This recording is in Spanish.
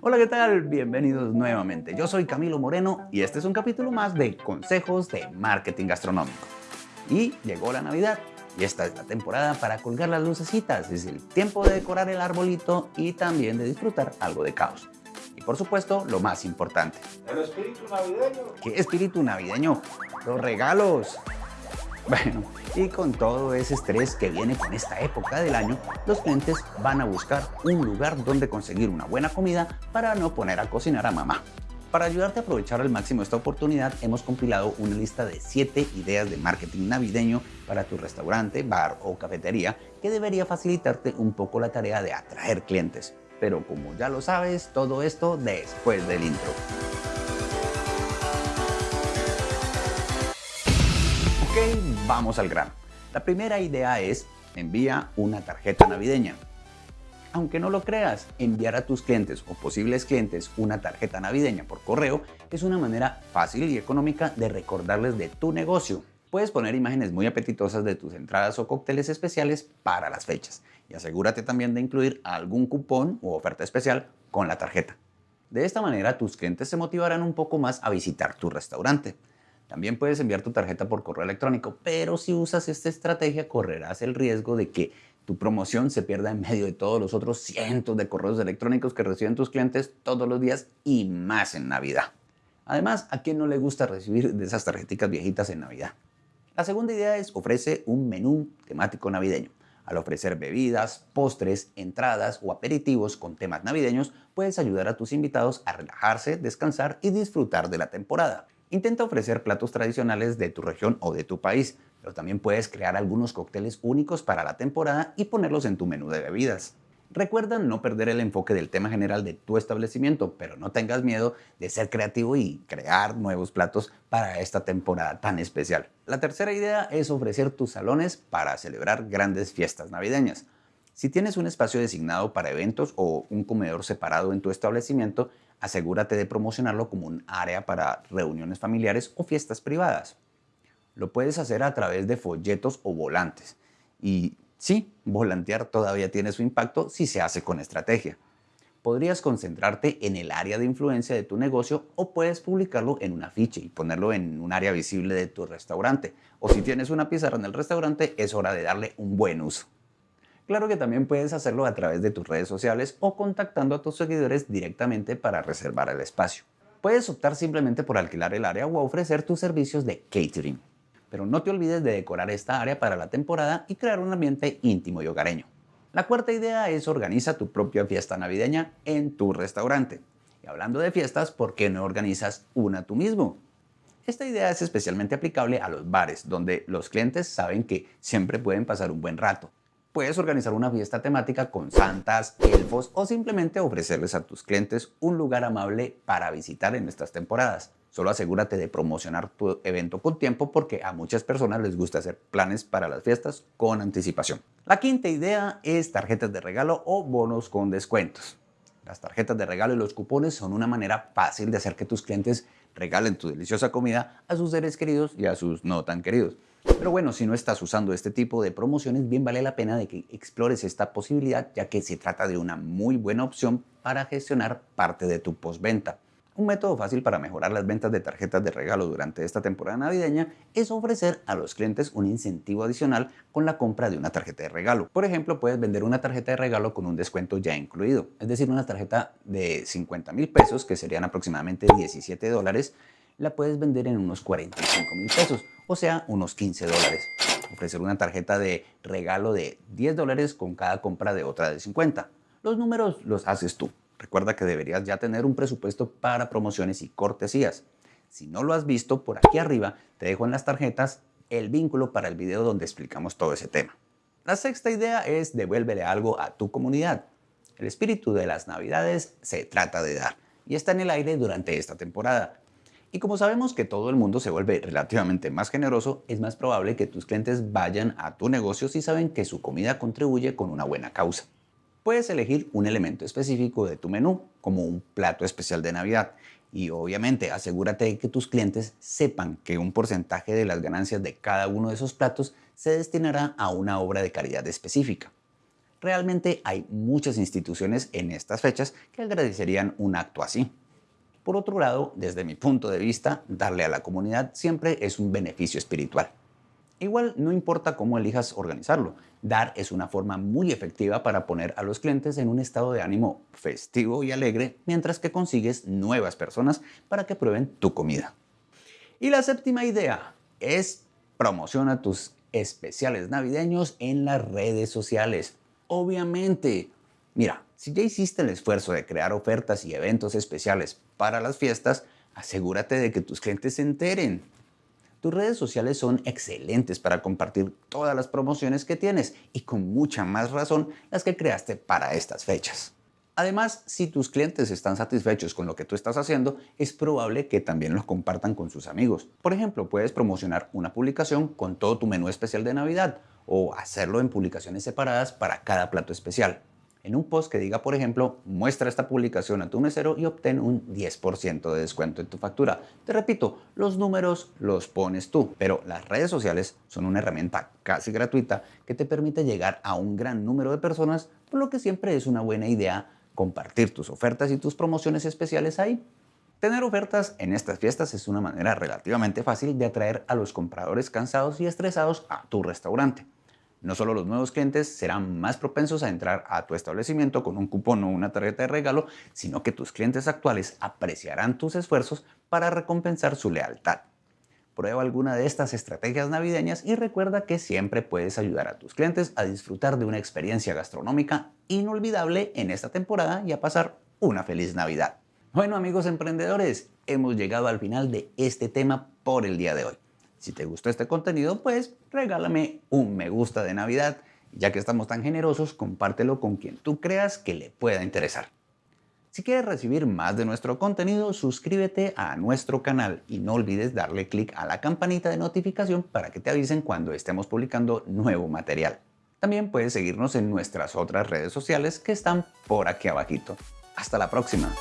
Hola, ¿qué tal? Bienvenidos nuevamente. Yo soy Camilo Moreno y este es un capítulo más de consejos de marketing gastronómico. Y llegó la Navidad y esta es la temporada para colgar las lucecitas. Es el tiempo de decorar el arbolito y también de disfrutar algo de caos. Y por supuesto, lo más importante. ¿El espíritu navideño? ¿Qué espíritu navideño? Los regalos. Bueno, y con todo ese estrés que viene con esta época del año, los clientes van a buscar un lugar donde conseguir una buena comida para no poner a cocinar a mamá. Para ayudarte a aprovechar al máximo esta oportunidad, hemos compilado una lista de 7 ideas de marketing navideño para tu restaurante, bar o cafetería que debería facilitarte un poco la tarea de atraer clientes. Pero como ya lo sabes, todo esto después del intro. Vamos al grano. La primera idea es envía una tarjeta navideña. Aunque no lo creas, enviar a tus clientes o posibles clientes una tarjeta navideña por correo es una manera fácil y económica de recordarles de tu negocio. Puedes poner imágenes muy apetitosas de tus entradas o cócteles especiales para las fechas y asegúrate también de incluir algún cupón o oferta especial con la tarjeta. De esta manera tus clientes se motivarán un poco más a visitar tu restaurante. También puedes enviar tu tarjeta por correo electrónico, pero si usas esta estrategia correrás el riesgo de que tu promoción se pierda en medio de todos los otros cientos de correos electrónicos que reciben tus clientes todos los días y más en Navidad. Además, ¿a quién no le gusta recibir de esas tarjeticas viejitas en Navidad? La segunda idea es ofrece un menú temático navideño. Al ofrecer bebidas, postres, entradas o aperitivos con temas navideños, puedes ayudar a tus invitados a relajarse, descansar y disfrutar de la temporada. Intenta ofrecer platos tradicionales de tu región o de tu país, pero también puedes crear algunos cócteles únicos para la temporada y ponerlos en tu menú de bebidas. Recuerda no perder el enfoque del tema general de tu establecimiento, pero no tengas miedo de ser creativo y crear nuevos platos para esta temporada tan especial. La tercera idea es ofrecer tus salones para celebrar grandes fiestas navideñas. Si tienes un espacio designado para eventos o un comedor separado en tu establecimiento, asegúrate de promocionarlo como un área para reuniones familiares o fiestas privadas. Lo puedes hacer a través de folletos o volantes. Y sí, volantear todavía tiene su impacto si se hace con estrategia. Podrías concentrarte en el área de influencia de tu negocio o puedes publicarlo en un afiche y ponerlo en un área visible de tu restaurante. O si tienes una pizarra en el restaurante, es hora de darle un buen uso. Claro que también puedes hacerlo a través de tus redes sociales o contactando a tus seguidores directamente para reservar el espacio. Puedes optar simplemente por alquilar el área o ofrecer tus servicios de catering. Pero no te olvides de decorar esta área para la temporada y crear un ambiente íntimo y hogareño. La cuarta idea es organiza tu propia fiesta navideña en tu restaurante. Y hablando de fiestas, ¿por qué no organizas una tú mismo? Esta idea es especialmente aplicable a los bares, donde los clientes saben que siempre pueden pasar un buen rato Puedes organizar una fiesta temática con santas, elfos o simplemente ofrecerles a tus clientes un lugar amable para visitar en estas temporadas. Solo asegúrate de promocionar tu evento con tiempo porque a muchas personas les gusta hacer planes para las fiestas con anticipación. La quinta idea es tarjetas de regalo o bonos con descuentos. Las tarjetas de regalo y los cupones son una manera fácil de hacer que tus clientes regalen tu deliciosa comida a sus seres queridos y a sus no tan queridos. Pero bueno, si no estás usando este tipo de promociones, bien vale la pena de que explores esta posibilidad, ya que se trata de una muy buena opción para gestionar parte de tu postventa. Un método fácil para mejorar las ventas de tarjetas de regalo durante esta temporada navideña es ofrecer a los clientes un incentivo adicional con la compra de una tarjeta de regalo. Por ejemplo, puedes vender una tarjeta de regalo con un descuento ya incluido, es decir, una tarjeta de 50 mil pesos, que serían aproximadamente 17 dólares, la puedes vender en unos 45 mil pesos, o sea, unos 15 dólares. Ofrecer una tarjeta de regalo de 10 dólares con cada compra de otra de 50. Los números los haces tú. Recuerda que deberías ya tener un presupuesto para promociones y cortesías. Si no lo has visto, por aquí arriba te dejo en las tarjetas el vínculo para el video donde explicamos todo ese tema. La sexta idea es devuélvele algo a tu comunidad. El espíritu de las navidades se trata de dar y está en el aire durante esta temporada. Y como sabemos que todo el mundo se vuelve relativamente más generoso, es más probable que tus clientes vayan a tu negocio si saben que su comida contribuye con una buena causa. Puedes elegir un elemento específico de tu menú, como un plato especial de Navidad, y obviamente asegúrate de que tus clientes sepan que un porcentaje de las ganancias de cada uno de esos platos se destinará a una obra de caridad específica. Realmente hay muchas instituciones en estas fechas que agradecerían un acto así. Por otro lado, desde mi punto de vista, darle a la comunidad siempre es un beneficio espiritual. Igual no importa cómo elijas organizarlo, dar es una forma muy efectiva para poner a los clientes en un estado de ánimo festivo y alegre mientras que consigues nuevas personas para que prueben tu comida. Y la séptima idea es promociona tus especiales navideños en las redes sociales. Obviamente, mira, si ya hiciste el esfuerzo de crear ofertas y eventos especiales para las fiestas, asegúrate de que tus clientes se enteren. Tus redes sociales son excelentes para compartir todas las promociones que tienes y con mucha más razón las que creaste para estas fechas. Además, si tus clientes están satisfechos con lo que tú estás haciendo, es probable que también lo compartan con sus amigos. Por ejemplo, puedes promocionar una publicación con todo tu menú especial de Navidad o hacerlo en publicaciones separadas para cada plato especial en un post que diga, por ejemplo, muestra esta publicación a tu mesero y obtén un 10% de descuento en tu factura. Te repito, los números los pones tú, pero las redes sociales son una herramienta casi gratuita que te permite llegar a un gran número de personas, por lo que siempre es una buena idea compartir tus ofertas y tus promociones especiales ahí. Tener ofertas en estas fiestas es una manera relativamente fácil de atraer a los compradores cansados y estresados a tu restaurante. No solo los nuevos clientes serán más propensos a entrar a tu establecimiento con un cupón o una tarjeta de regalo, sino que tus clientes actuales apreciarán tus esfuerzos para recompensar su lealtad. Prueba alguna de estas estrategias navideñas y recuerda que siempre puedes ayudar a tus clientes a disfrutar de una experiencia gastronómica inolvidable en esta temporada y a pasar una feliz Navidad. Bueno amigos emprendedores, hemos llegado al final de este tema por el día de hoy. Si te gustó este contenido, pues regálame un me gusta de Navidad. Ya que estamos tan generosos, compártelo con quien tú creas que le pueda interesar. Si quieres recibir más de nuestro contenido, suscríbete a nuestro canal y no olvides darle clic a la campanita de notificación para que te avisen cuando estemos publicando nuevo material. También puedes seguirnos en nuestras otras redes sociales que están por aquí abajito. Hasta la próxima.